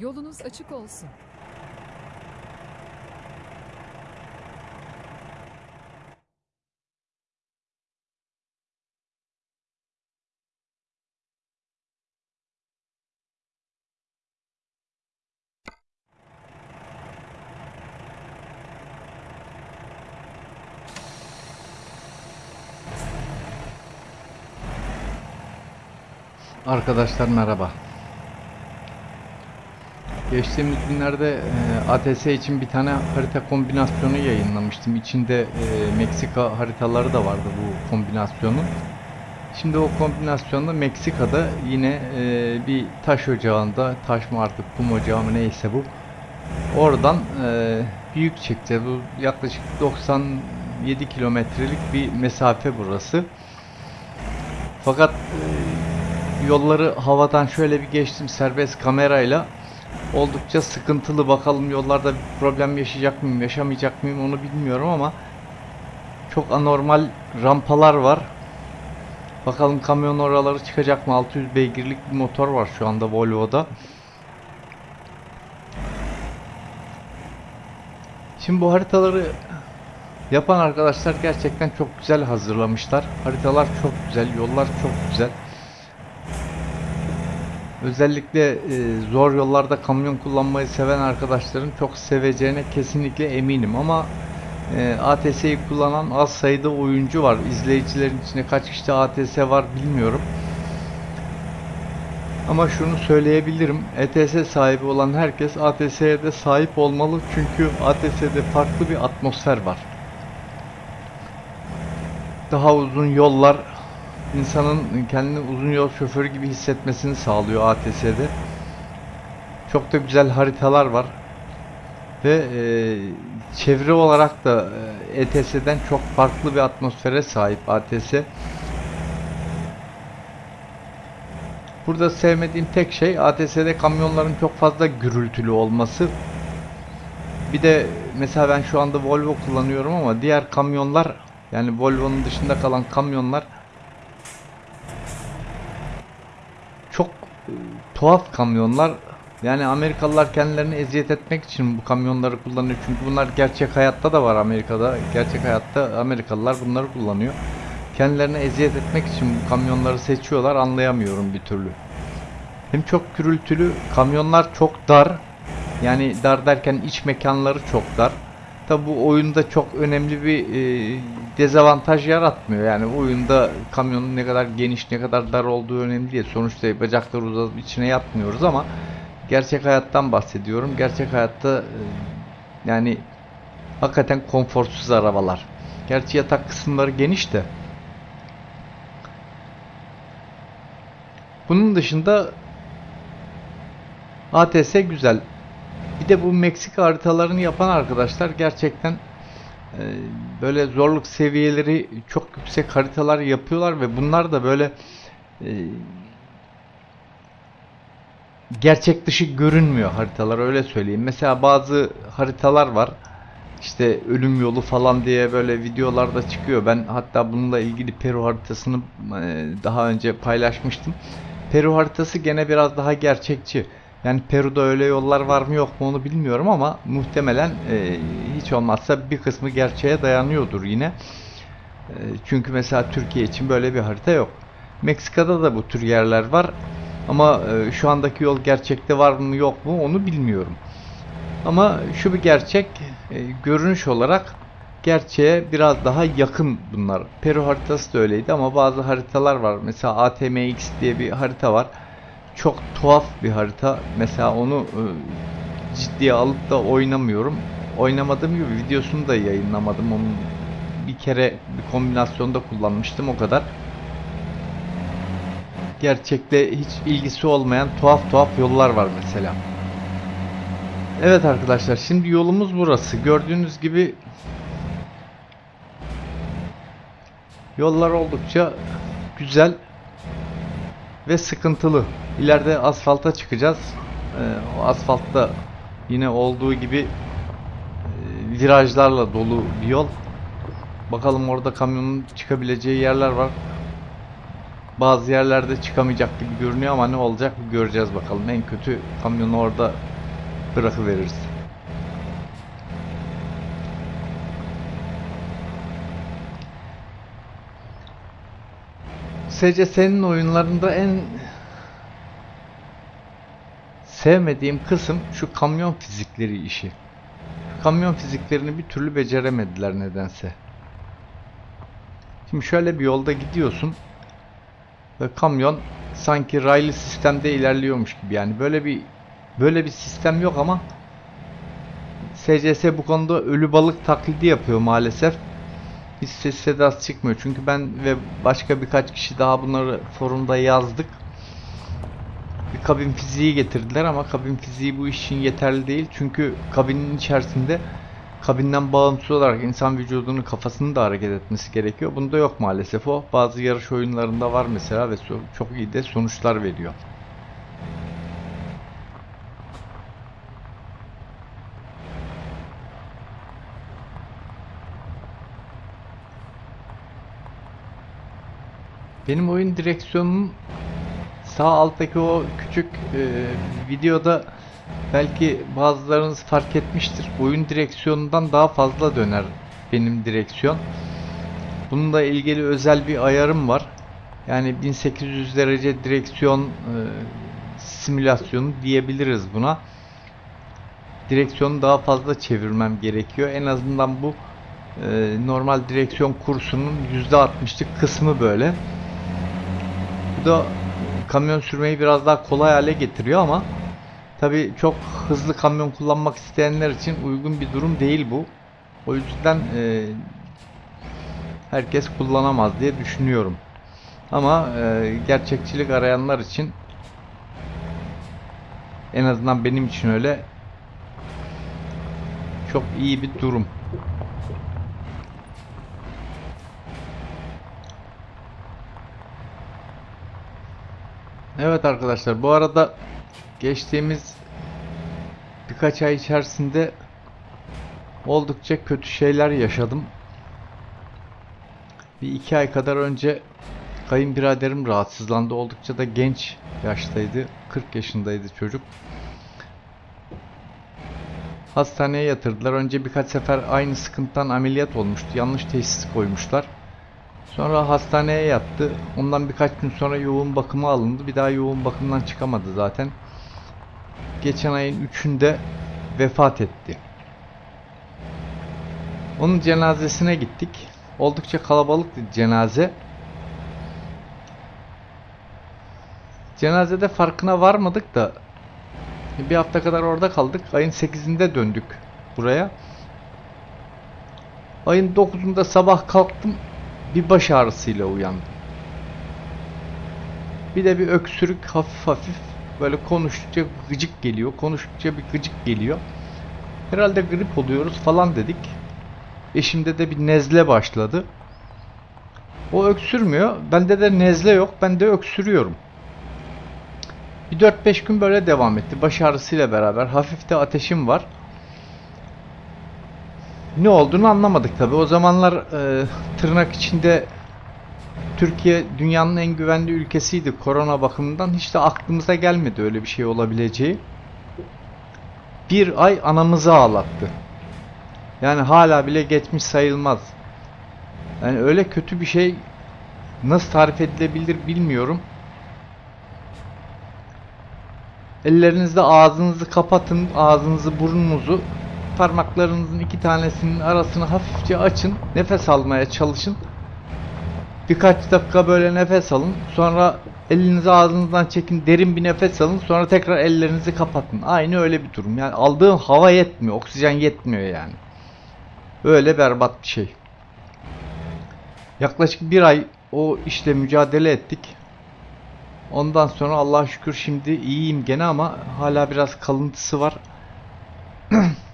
Yolunuz açık olsun. Arkadaşlar merhaba. Geçtiğimiz günlerde e, ATS için bir tane harita kombinasyonu yayınlamıştım. İçinde e, Meksika haritaları da vardı bu kombinasyonun. Şimdi o kombinasyonda Meksika'da yine e, bir taş ocağında, taş mı artık kum ocağı mı neyse bu. Oradan e, büyük çekeceğiz. Bu yaklaşık 97 kilometrelik bir mesafe burası. Fakat e, yolları havadan şöyle bir geçtim serbest kamerayla. Oldukça sıkıntılı bakalım yollarda problem yaşayacak mıyım, yaşamayacak mıyım onu bilmiyorum ama çok anormal rampalar var. Bakalım kamyon oraları çıkacak mı? 600 beygirlik bir motor var şu anda Volvo'da. Şimdi bu haritaları yapan arkadaşlar gerçekten çok güzel hazırlamışlar. Haritalar çok güzel, yollar çok güzel. Özellikle e, zor yollarda kamyon kullanmayı seven arkadaşların çok seveceğine kesinlikle eminim ama e, ATS'yi kullanan az sayıda oyuncu var. İzleyicilerin içinde kaç kişi ATS var bilmiyorum. Ama şunu söyleyebilirim. ETS sahibi olan herkes ATS'ye de sahip olmalı. Çünkü ATS'de farklı bir atmosfer var. Daha uzun yollar insanın kendini uzun yol şoförü gibi hissetmesini sağlıyor ATS'de. Çok da güzel haritalar var. Ve e, çevre olarak da e, ETS'den çok farklı bir atmosfere sahip ATS. Burada sevmediğim tek şey ATS'de kamyonların çok fazla gürültülü olması. Bir de mesela ben şu anda Volvo kullanıyorum ama diğer kamyonlar yani Volvo'nun dışında kalan kamyonlar çok e, tuhaf kamyonlar. Yani Amerikalılar kendilerini eziyet etmek için bu kamyonları kullanıyor. Çünkü bunlar gerçek hayatta da var Amerika'da. Gerçek hayatta Amerikalılar bunları kullanıyor. Kendilerine eziyet etmek için bu kamyonları seçiyorlar. Anlayamıyorum bir türlü. Hem çok gürültülü, kamyonlar çok dar. Yani dar derken iç mekanları çok dar. Tabi bu oyunda çok önemli bir e, dezavantaj yaratmıyor. Yani oyunda kamyonun ne kadar geniş, ne kadar dar olduğu önemli değil. Sonuçta bacakları uzatıp içine yatmıyoruz ama gerçek hayattan bahsediyorum. Gerçek hayatta e, yani hakikaten konforsuz arabalar. Gerçi yatak kısımları geniş de. Bunun dışında ATS güzel. Bir de bu Meksika haritalarını yapan arkadaşlar gerçekten e, böyle zorluk seviyeleri çok yüksek haritalar yapıyorlar ve bunlar da böyle e, gerçek dışı görünmüyor haritalar öyle söyleyeyim. Mesela bazı haritalar var. İşte ölüm yolu falan diye böyle videolarda çıkıyor. Ben hatta bununla ilgili Peru haritasını e, daha önce paylaşmıştım. Peru haritası gene biraz daha gerçekçi. Yani Peru'da öyle yollar var mı yok mu onu bilmiyorum ama muhtemelen e, hiç olmazsa bir kısmı gerçeğe dayanıyordur yine. E, çünkü mesela Türkiye için böyle bir harita yok. Meksika'da da bu tür yerler var. Ama e, şu andaki yol gerçekte var mı yok mu onu bilmiyorum. Ama şu bir gerçek e, görünüş olarak gerçeğe biraz daha yakın bunlar. Peru haritası da öyleydi ama bazı haritalar var. Mesela ATMX diye bir harita var. Çok tuhaf bir harita. Mesela onu e, ciddiye alıp da oynamıyorum. Oynamadığım gibi videosunu da yayınlamadım. Onun bir kere bir kombinasyonda kullanmıştım o kadar. Gerçekte hiç ilgisi olmayan tuhaf tuhaf yollar var mesela. Evet arkadaşlar şimdi yolumuz burası. Gördüğünüz gibi yollar oldukça güzel ve sıkıntılı. İleride asfalta çıkacağız. Ee, o asfaltta yine olduğu gibi e, virajlarla dolu bir yol. Bakalım orada kamyonun çıkabileceği yerler var. Bazı yerlerde çıkamayacak gibi görünüyor ama ne olacak göreceğiz bakalım. En kötü kamyonu orada bırakıveririz. SCS'nin oyunlarında en sevmediğim kısım şu kamyon fizikleri işi. Kamyon fiziklerini bir türlü beceremediler nedense. Şimdi şöyle bir yolda gidiyorsun ve kamyon sanki raylı sistemde ilerliyormuş gibi. Yani böyle bir böyle bir sistem yok ama SCS bu konuda ölü balık taklidi yapıyor maalesef. Hiç ses sedası çıkmıyor. Çünkü ben ve başka birkaç kişi daha bunları forumda yazdık. Bir kabin fiziği getirdiler ama kabin fiziği bu iş için yeterli değil. Çünkü kabinin içerisinde kabinden bağımsız olarak insan vücudunun kafasının da hareket etmesi gerekiyor. Bunda yok maalesef o. Bazı yarış oyunlarında var mesela ve çok iyi de sonuçlar veriyor. Benim oyun direksiyonunun sağ alttaki o küçük e, videoda belki bazılarınız fark etmiştir. Oyun direksiyonundan daha fazla döner benim direksiyon. Bununla ilgili özel bir ayarım var. Yani 1800 derece direksiyon e, simülasyonu diyebiliriz buna. Direksiyonu daha fazla çevirmem gerekiyor. En azından bu e, normal direksiyon kursunun %60'lık kısmı böyle. Da kamyon sürmeyi biraz daha kolay hale getiriyor ama tabi çok hızlı kamyon kullanmak isteyenler için uygun bir durum değil bu. O yüzden e, herkes kullanamaz diye düşünüyorum. Ama e, gerçekçilik arayanlar için en azından benim için öyle çok iyi bir durum. Evet arkadaşlar bu arada geçtiğimiz birkaç ay içerisinde oldukça kötü şeyler yaşadım. Bir iki ay kadar önce kayınbiraderim rahatsızlandı. Oldukça da genç yaştaydı. 40 yaşındaydı çocuk. Hastaneye yatırdılar. Önce birkaç sefer aynı sıkıntıdan ameliyat olmuştu. Yanlış teşhis koymuşlar. Sonra hastaneye yattı. Ondan birkaç gün sonra yoğun bakıma alındı. Bir daha yoğun bakımdan çıkamadı zaten. Geçen ayın 3'ünde vefat etti. Onun cenazesine gittik. Oldukça kalabalıktı cenaze. Cenazede farkına varmadık da bir hafta kadar orada kaldık. Ayın 8'inde döndük buraya. Ayın 9'unda sabah kalktım bir baş ağrısıyla uyandım. Bir de bir öksürük hafif hafif böyle konuştukça gıcık geliyor. Konuştukça bir gıcık geliyor. Herhalde grip oluyoruz falan dedik. Eşimde de bir nezle başladı. O öksürmüyor. Bende de nezle yok. Ben de öksürüyorum. Bir 4-5 gün böyle devam etti. Baş ağrısıyla beraber. Hafif de ateşim var. Ne olduğunu anlamadık tabi. O zamanlar e, tırnak içinde Türkiye dünyanın en güvenli ülkesiydi korona bakımından. Hiç de aklımıza gelmedi öyle bir şey olabileceği. Bir ay anamızı ağlattı. Yani hala bile geçmiş sayılmaz. Yani öyle kötü bir şey nasıl tarif edilebilir bilmiyorum. Ellerinizde ağzınızı kapatın, ağzınızı burnunuzu parmaklarınızın iki tanesinin arasını hafifçe açın. Nefes almaya çalışın. Birkaç dakika böyle nefes alın. Sonra elinizi ağzınızdan çekin. Derin bir nefes alın. Sonra tekrar ellerinizi kapatın. Aynı öyle bir durum. Yani aldığın hava yetmiyor. Oksijen yetmiyor yani. Öyle berbat bir şey. Yaklaşık bir ay o işte mücadele ettik. Ondan sonra Allah'a şükür şimdi iyiyim gene ama hala biraz kalıntısı var.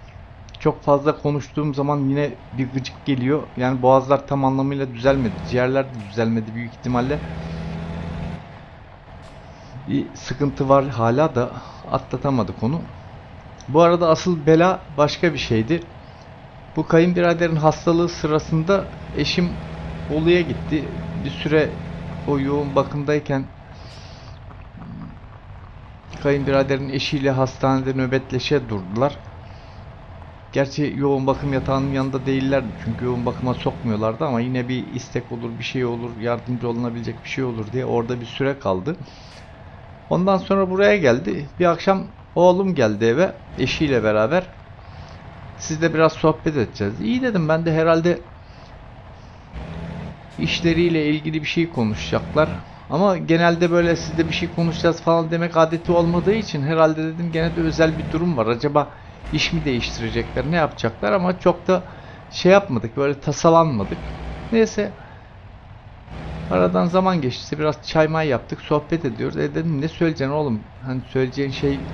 Çok fazla konuştuğum zaman yine bir gıcık geliyor. Yani boğazlar tam anlamıyla düzelmedi. Ciğerler de düzelmedi büyük ihtimalle. Bir sıkıntı var hala da atlatamadık onu. Bu arada asıl bela başka bir şeydi. Bu kayınbiraderin hastalığı sırasında eşim Bolu'ya gitti. Bir süre o yoğun bakımdayken kayınbiraderin eşiyle hastanede nöbetleşe durdular. Gerçi yoğun bakım yatağının yanında değillerdi çünkü yoğun bakıma sokmuyorlardı ama yine bir istek olur, bir şey olur, yardımcı olunabilecek bir şey olur diye orada bir süre kaldı. Ondan sonra buraya geldi. Bir akşam oğlum geldi eve eşiyle beraber. Sizle biraz sohbet edeceğiz. İyi dedim ben de herhalde işleriyle ilgili bir şey konuşacaklar. Ama genelde böyle sizde bir şey konuşacağız falan demek adeti olmadığı için herhalde dedim gene de özel bir durum var. Acaba iş mi değiştirecekler, ne yapacaklar ama çok da şey yapmadık, böyle tasalanmadık. Neyse aradan zaman geçti, biraz çay may yaptık, sohbet ediyoruz. E dedim ne söyleyeceksin oğlum? Hani söyleyeceğin şey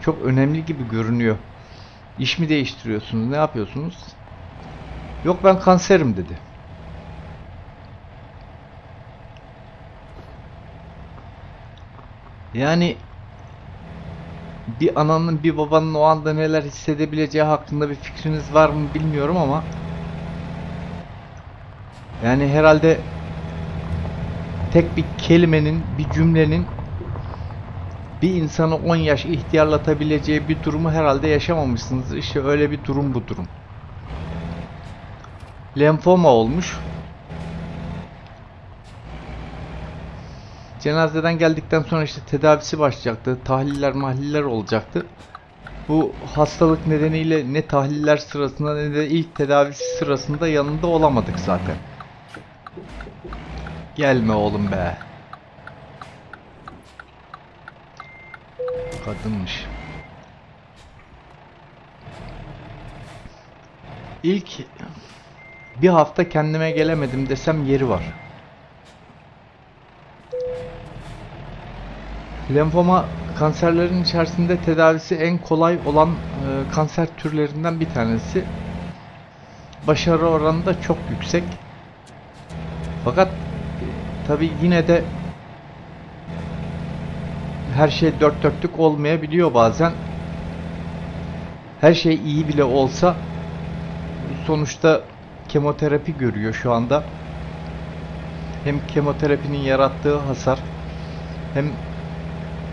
çok önemli gibi görünüyor. İş mi değiştiriyorsunuz, ne yapıyorsunuz? Yok ben kanserim dedi. Yani bir ananın bir babanın o anda neler hissedebileceği hakkında bir fikriniz var mı bilmiyorum ama yani herhalde tek bir kelimenin, bir cümlenin bir insanı 10 yaş ihtiyarlatabileceği bir durumu herhalde yaşamamışsınızdır. İşte öyle bir durum bu durum. Lenfoma olmuş. Cenazeden geldikten sonra işte tedavisi başlayacaktı. Tahliller mahliller olacaktı. Bu hastalık nedeniyle ne tahliller sırasında ne de ilk tedavisi sırasında yanında olamadık zaten. Gelme oğlum be. Kadınmış. İlk bir hafta kendime gelemedim desem yeri var. Lenfoma kanserlerin içerisinde tedavisi en kolay olan e, kanser türlerinden bir tanesi. Başarı oranı da çok yüksek. Fakat tabi yine de her şey dört dörtlük olmayabiliyor bazen. Her şey iyi bile olsa sonuçta kemoterapi görüyor şu anda. Hem kemoterapinin yarattığı hasar hem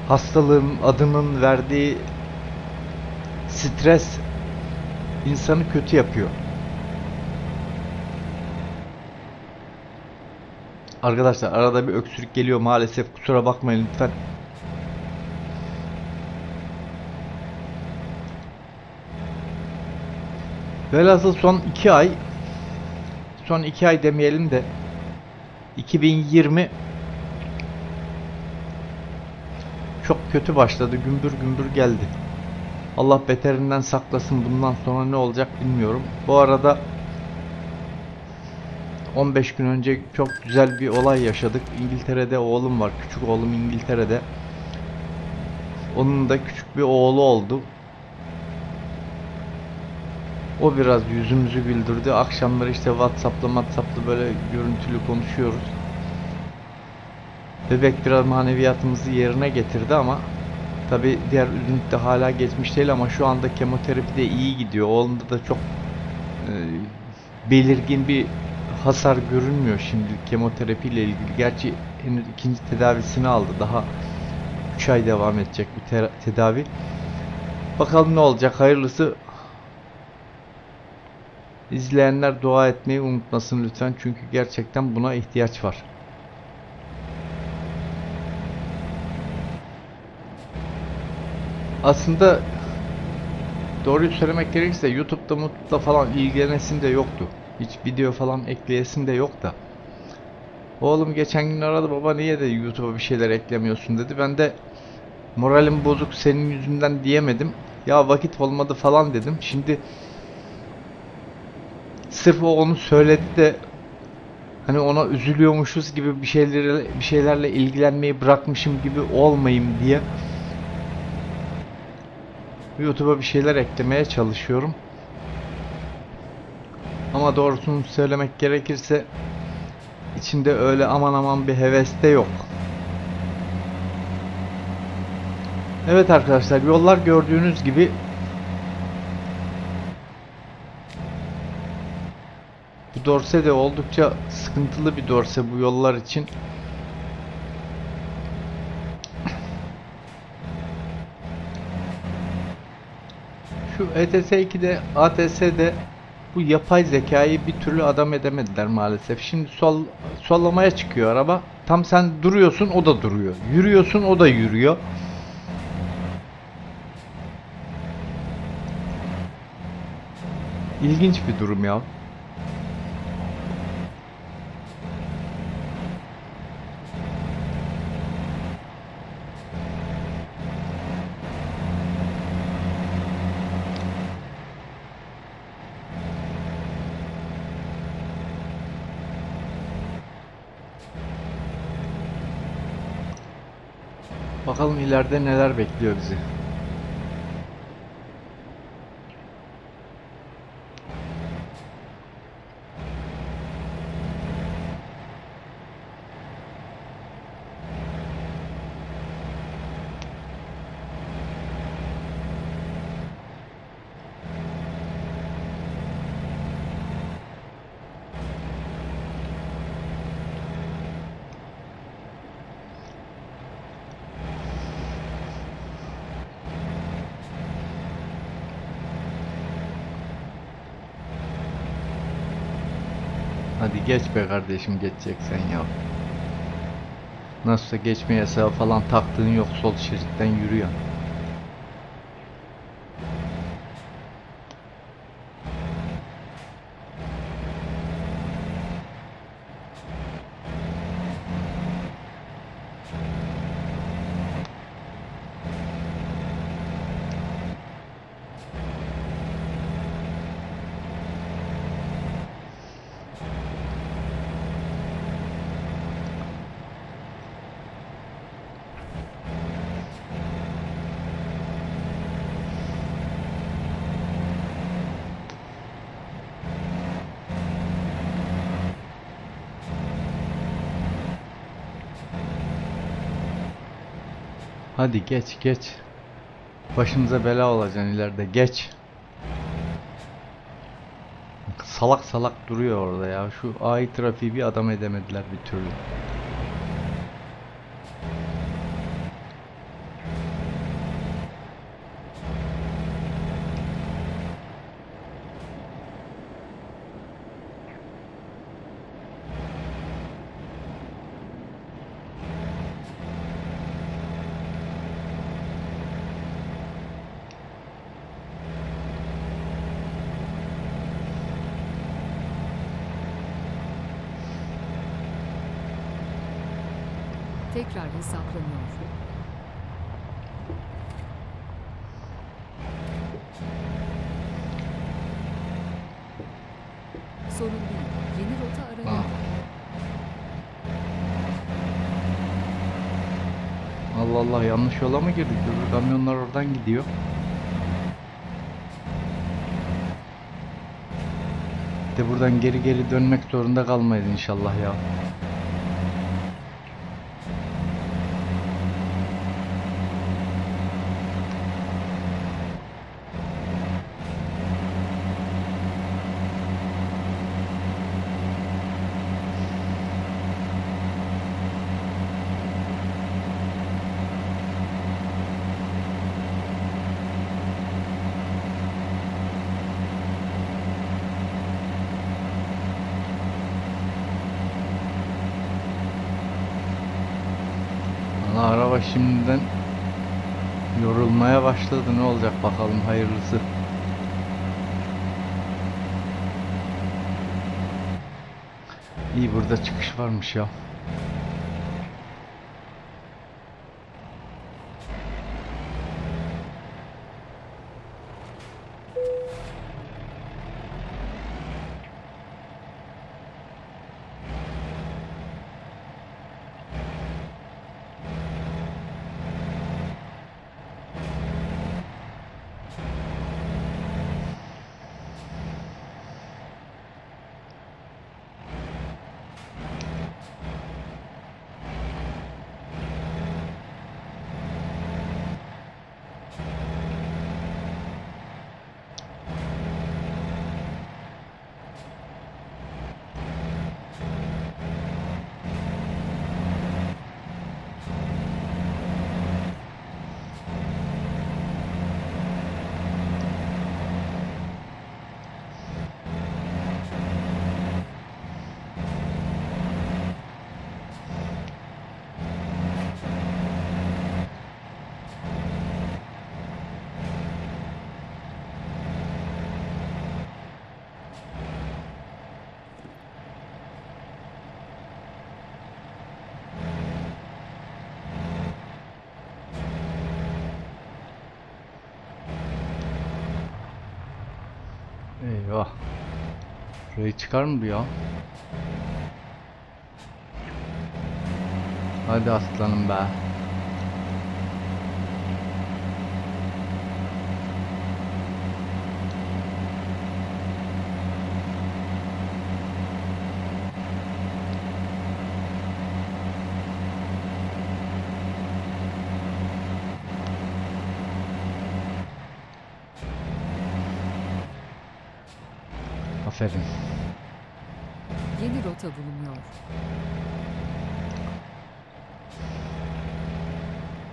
hastalığın adının verdiği stres insanı kötü yapıyor. Arkadaşlar arada bir öksürük geliyor maalesef kusura bakmayın lütfen. Velhasıl son 2 ay son 2 ay demeyelim de 2020 çok kötü başladı. Gümbür gümbür geldi. Allah beterinden saklasın. Bundan sonra ne olacak bilmiyorum. Bu arada 15 gün önce çok güzel bir olay yaşadık. İngiltere'de oğlum var. Küçük oğlum İngiltere'de. Onun da küçük bir oğlu oldu. O biraz yüzümüzü güldürdü. Akşamları işte Whatsapp'la Whatsapp'la böyle görüntülü konuşuyoruz. Bebek biraz maneviyatımızı yerine getirdi ama tabi diğer de hala geçmiş değil ama şu anda kemoterapi de iyi gidiyor. Oğlunda da çok e, belirgin bir hasar görünmüyor şimdi kemoterapi ile ilgili. Gerçi henüz ikinci tedavisini aldı. Daha 3 ay devam edecek bir tedavi. Bakalım ne olacak. Hayırlısı İzleyenler dua etmeyi unutmasın lütfen. Çünkü gerçekten buna ihtiyaç var. Aslında doğruyu söylemek gerekirse YouTube'da mutluda falan ilgilenesim de yoktu. Hiç video falan ekleyesim de yok da. Oğlum geçen gün aradı baba niye de YouTube'a bir şeyler eklemiyorsun dedi. Ben de moralim bozuk senin yüzünden diyemedim. Ya vakit olmadı falan dedim. Şimdi sırf o onu söyledi de hani ona üzülüyormuşuz gibi bir şeylerle bir şeylerle ilgilenmeyi bırakmışım gibi olmayayım diye YouTube'a bir şeyler eklemeye çalışıyorum. Ama doğrusunu söylemek gerekirse içinde öyle aman aman bir heves de yok. Evet arkadaşlar yollar gördüğünüz gibi bu dorse de oldukça sıkıntılı bir dorse bu yollar için. Şu ETS 2'de ATS'de bu yapay zekayı bir türlü adam edemediler maalesef. Şimdi sol sollamaya çıkıyor araba. Tam sen duruyorsun o da duruyor. Yürüyorsun o da yürüyor. İlginç bir durum ya. Bakalım ileride neler bekliyor bizi. Hadi geç be kardeşim geçeceksen ya. Nasılsa geçme yasağı falan taktığın yok sol şeritten yürüyor. Hadi geç geç. Başımıza bela olacaksın ileride geç. Salak salak duruyor orada ya. Şu AI trafiği bir adam edemediler bir türlü. Tekrar hesaplanıyor. Sorun değil. Yeni rota aranıyor. Ha. Allah Allah yola mı girdik? Öbür kamyonlar oradan gidiyor. De buradan geri geri dönmek zorunda kalmayız inşallah ya. Valla araba şimdiden yorulmaya başladı. Ne olacak bakalım hayırlısı. İyi burada çıkış varmış ya. Burayı çıkar mı bu ya? Hadi aslanım be. Aferin. Yeni rota bulunuyor.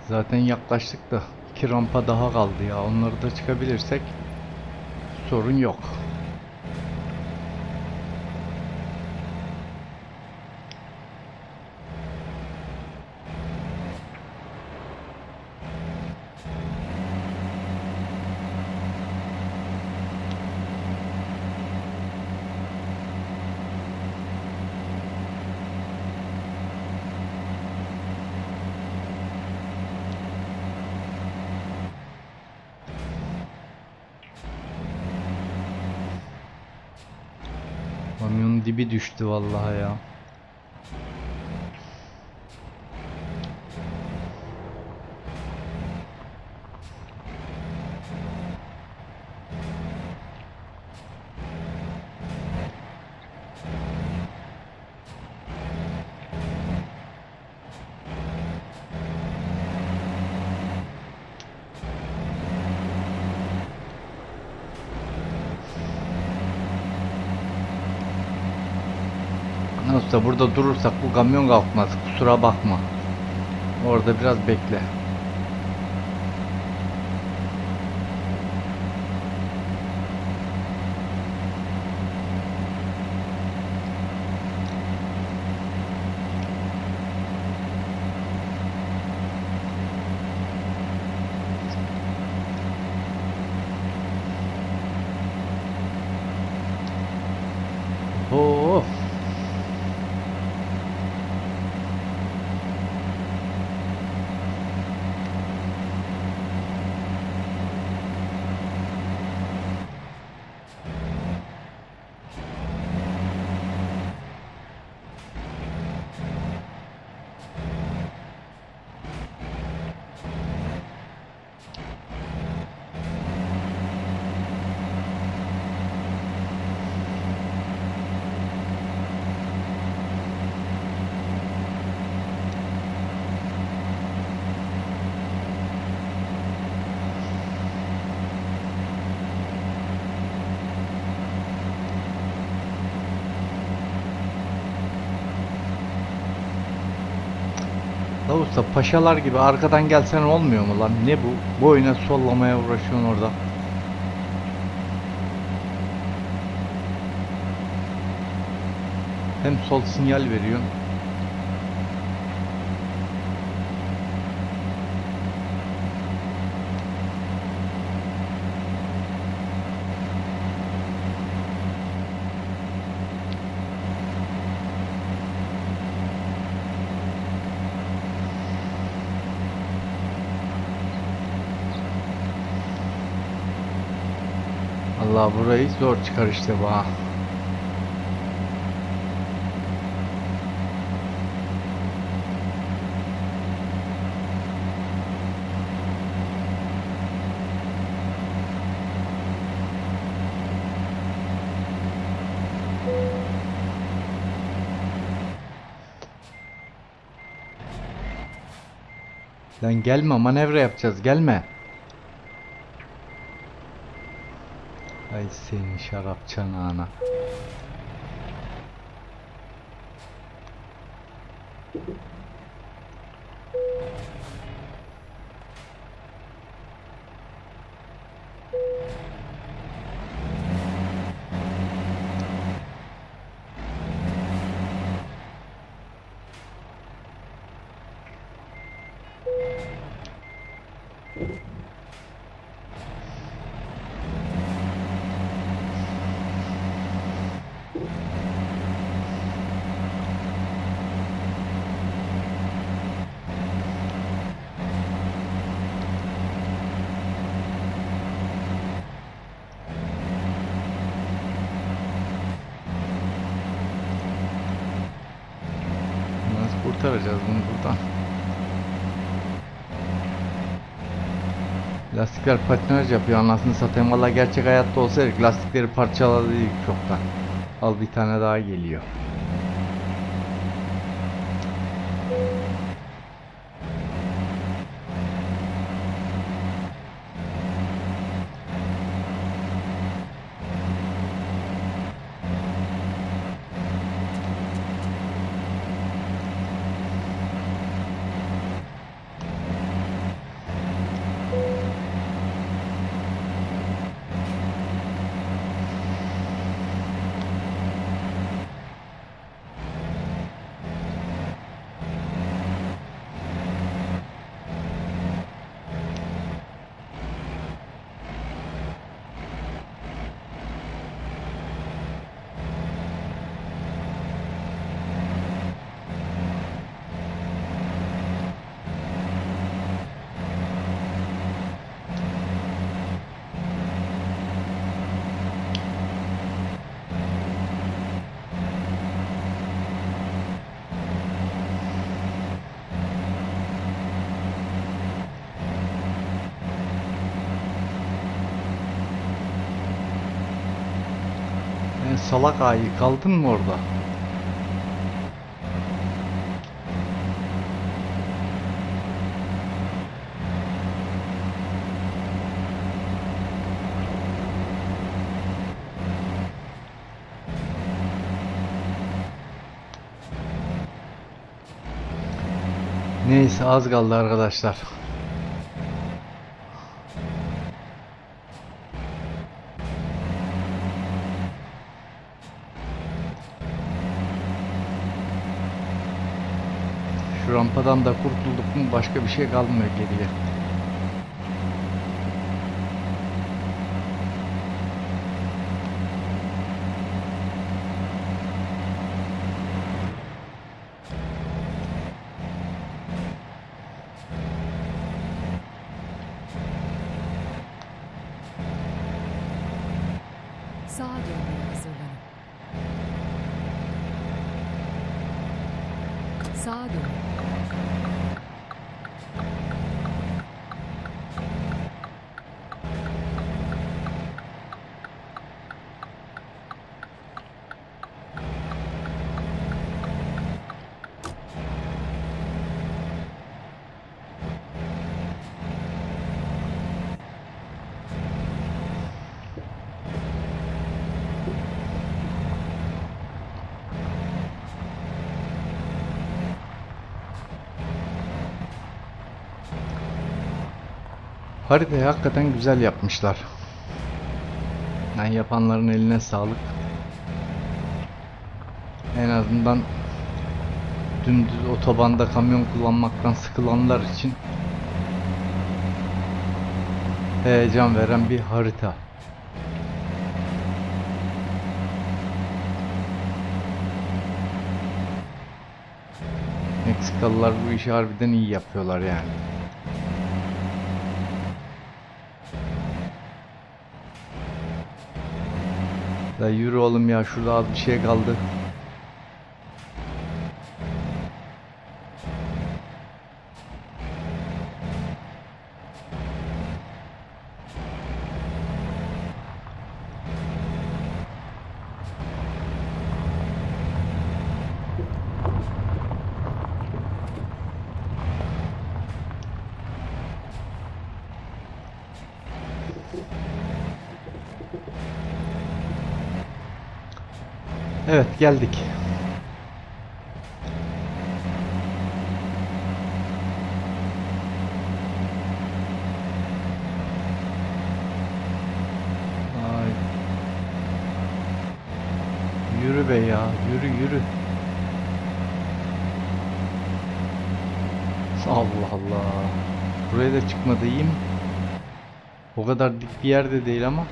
Zaten yaklaştık da iki rampa daha kaldı ya. Onları da çıkabilirsek sorun yok. Kamyonun dibi düştü vallahi ya. Nasılsa burada durursak bu kamyon kalkmaz. Kusura bakma. Orada biraz bekle. La usta paşalar gibi arkadan gelsen olmuyor mu lan? Ne bu? Boyuna sollamaya uğraşıyorsun orada. Hem sol sinyal veriyorsun. Allah burayı zor çıkar işte bu ha. Lan gelme manevra yapacağız gelme. Ay senin şarap çanağına. Thank you. Lastikler patinaj yapıyor anasını satayım. Valla gerçek hayatta olsaydık lastikleri parçaladıydık çoktan. Al bir tane daha geliyor. E, salak ayı kaldın mı orada? Neyse az kaldı arkadaşlar. Rampadan da kurtulduk mu başka bir şey kalmıyor geriye. Haritayı hakikaten güzel yapmışlar. Yani yapanların eline sağlık. En azından dümdüz otobanda kamyon kullanmaktan sıkılanlar için heyecan veren bir harita. Meksikalılar bu işi harbiden iyi yapıyorlar yani. Da yürü oğlum ya şurada az bir şey kaldı. Evet geldik. Ay. Yürü be ya, yürü yürü. Allah Allah. Buraya da mi? O kadar dik bir yerde değil ama.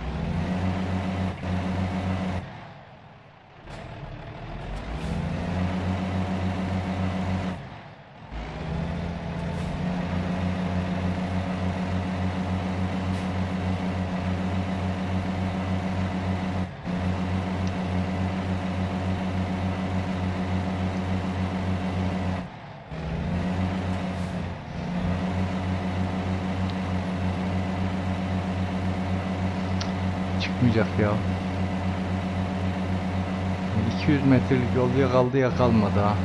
200 metrelik yol ya kaldı ya kalmadı ha.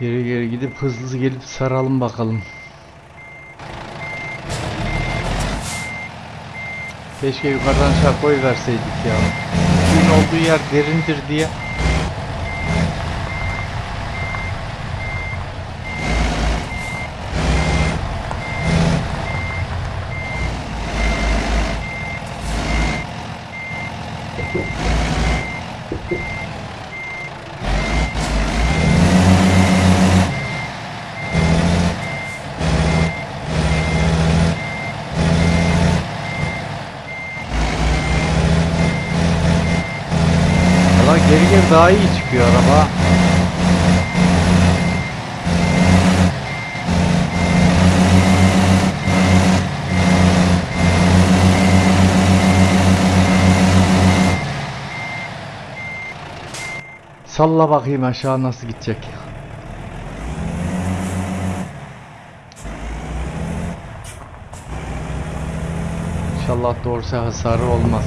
Geri geri gidip hızlı gelip saralım bakalım. Keşke yukarıdan şakoy verseydik ya. Suyun olduğu yer derindir diye. Valla geri geri daha iyi çıkıyor araba. Salla bakayım aşağı nasıl gidecek. İnşallah doğrusu hasarı olmaz.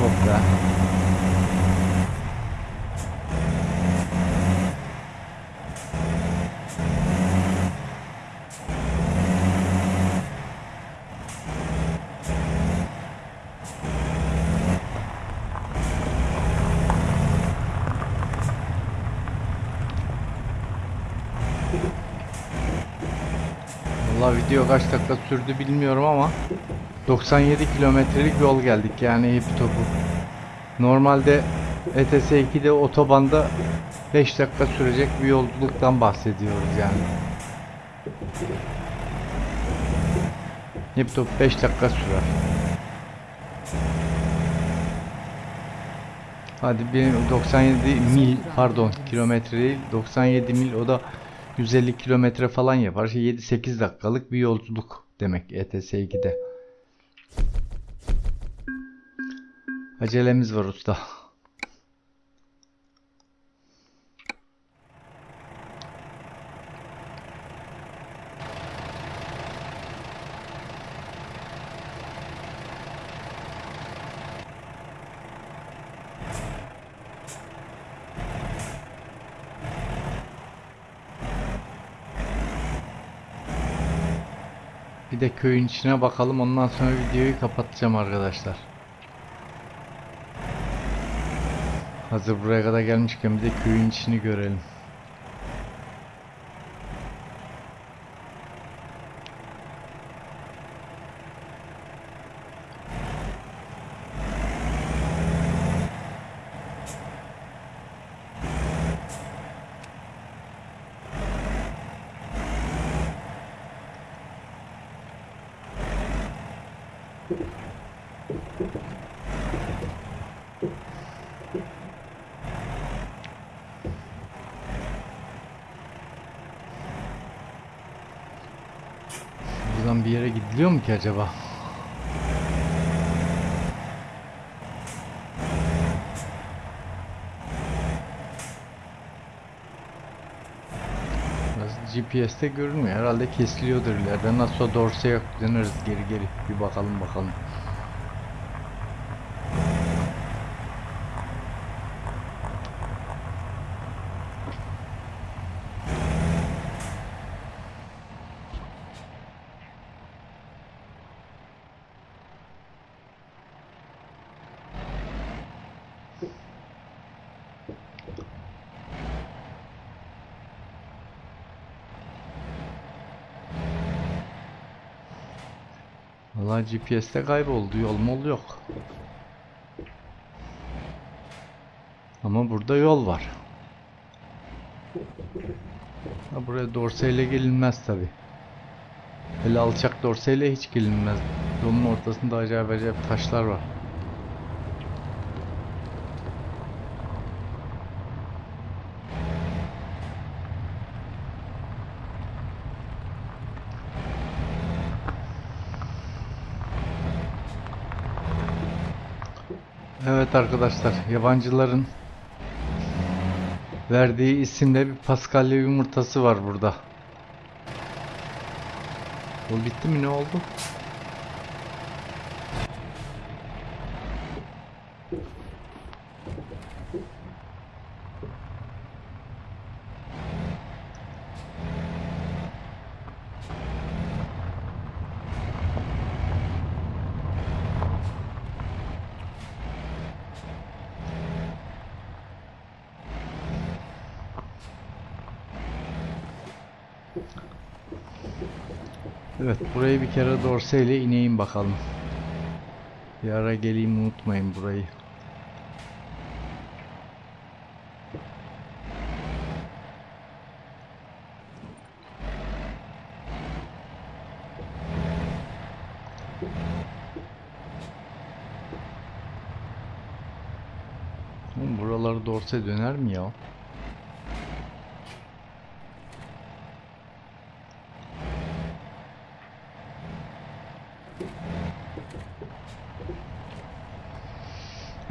Yok be. Video kaç dakika sürdü bilmiyorum ama 97 kilometrelik yol geldik yani hepi topu. Normalde ETS 2'de otobanda 5 dakika sürecek bir yolculuktan bahsediyoruz yani. Hepi topu 5 dakika sürer. Hadi bir 97 mil pardon kilometre değil 97 mil o da 150 kilometre falan yapar. Şey 7-8 dakikalık bir yolculuk demek ETS 2'de. Acelemiz var usta. Köyün içine bakalım ondan sonra videoyu kapatacağım arkadaşlar. Hazır buraya kadar gelmişken bir de köyün içini görelim. Buradan bir yere gidiliyor mu ki acaba? GPS'te görünmüyor. Herhalde kesiliyordur ileride. Nasıl dorsaya döneriz geri geri. Bir bakalım bakalım. Vallahi GPS'te kayboldu. Yol mol yok. Ama burada yol var. Ha, buraya dorseyle gelinmez tabi. Hele alçak dorseyle hiç gelinmez. Yolun ortasında acayip acayip taşlar var. Evet arkadaşlar, yabancıların verdiği isimle bir paskalya yumurtası var burada. O bitti mi ne oldu? Evet, burayı bir kere dorseyle ineyim bakalım. Bir ara geleyim unutmayın burayı. Buraları dorse döner mi ya?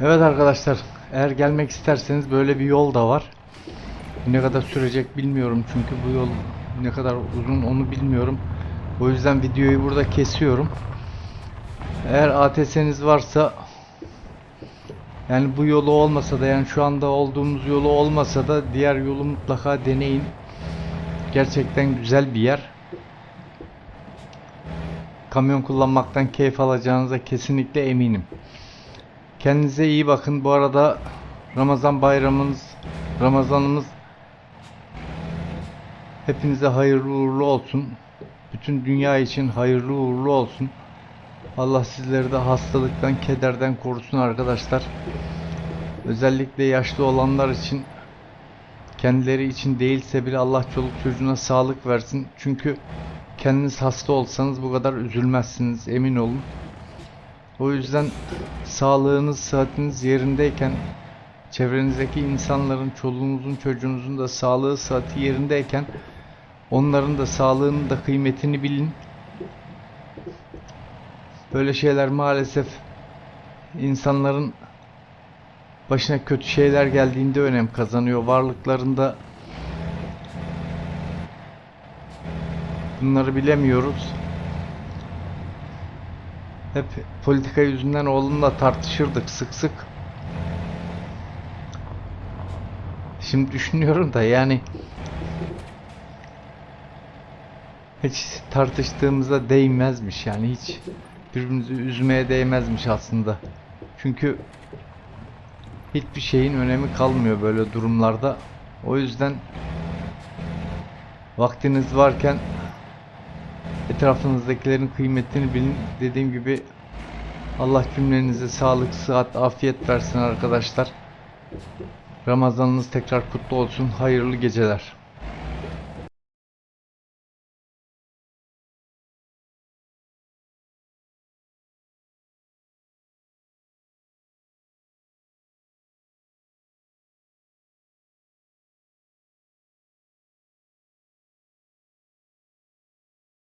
Evet arkadaşlar, eğer gelmek isterseniz böyle bir yol da var. Ne kadar sürecek bilmiyorum çünkü bu yol ne kadar uzun onu bilmiyorum. O yüzden videoyu burada kesiyorum. Eğer ATS'niz varsa yani bu yolu olmasa da yani şu anda olduğumuz yolu olmasa da diğer yolu mutlaka deneyin. Gerçekten güzel bir yer. Kamyon kullanmaktan keyif alacağınıza kesinlikle eminim. Kendinize iyi bakın. Bu arada Ramazan bayramınız, Ramazanımız hepinize hayırlı uğurlu olsun. Bütün dünya için hayırlı uğurlu olsun. Allah sizleri de hastalıktan, kederden korusun arkadaşlar. Özellikle yaşlı olanlar için kendileri için değilse bile Allah çoluk çocuğuna sağlık versin. Çünkü kendiniz hasta olsanız bu kadar üzülmezsiniz emin olun. O yüzden sağlığınız, sıhhatiniz yerindeyken çevrenizdeki insanların, çoluğunuzun, çocuğunuzun da sağlığı, sıhhati yerindeyken onların da sağlığının da kıymetini bilin. Böyle şeyler maalesef insanların başına kötü şeyler geldiğinde önem kazanıyor. Varlıklarında bunları bilemiyoruz. Hep politika yüzünden oğlumla tartışırdık sık sık. Şimdi düşünüyorum da yani hiç tartıştığımıza değmezmiş yani hiç birbirimizi üzmeye değmezmiş aslında. Çünkü hiçbir şeyin önemi kalmıyor böyle durumlarda. O yüzden vaktiniz varken etrafınızdakilerin kıymetini bilin. Dediğim gibi Allah cümlenize sağlık, sıhhat, afiyet versin arkadaşlar. Ramazanınız tekrar kutlu olsun. Hayırlı geceler.